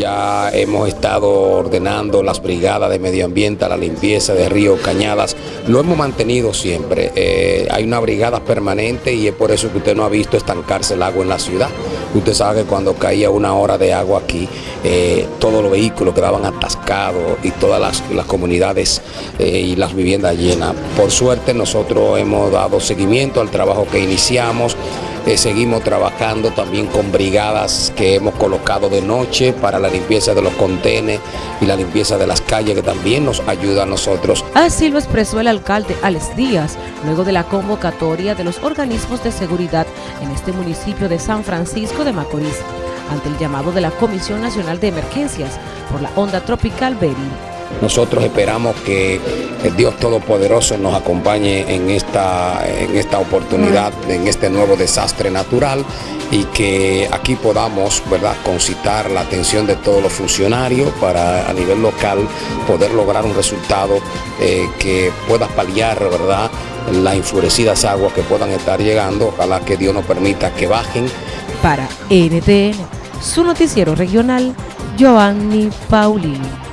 ya hemos estado ordenando las brigadas de medio ambiente, la limpieza de ríos, cañadas, lo hemos mantenido siempre. Eh, hay una brigada permanente y es por eso que usted no ha visto estancarse el agua en la ciudad. Usted sabe que cuando caía una hora de agua aquí, eh, todos los vehículos quedaban atascados y todas las, comunidades eh, y las viviendas llenas. Por suerte nosotros hemos dado seguimiento al trabajo que iniciamos. Eh, seguimos trabajando también con brigadas que hemos colocado de noche para la limpieza de los contenes y la limpieza de las calles que también nos ayuda a nosotros. Así lo expresó el alcalde Alex Díaz luego de la convocatoria de los organismos de seguridad en este municipio de San Francisco de Macorís ante el llamado de la Comisión Nacional de Emergencias por la onda tropical Beryl. Nosotros esperamos que el Dios Todopoderoso nos acompañe en esta, en esta oportunidad, en este nuevo desastre natural y que aquí podamos ¿verdad? concitar la atención de todos los funcionarios para a nivel local poder lograr un resultado eh, que pueda paliar ¿verdad? las enfurecidas aguas que puedan estar llegando. Ojalá que Dios nos permita que bajen. Para NTN, su noticiero regional, Giovanni Paulino.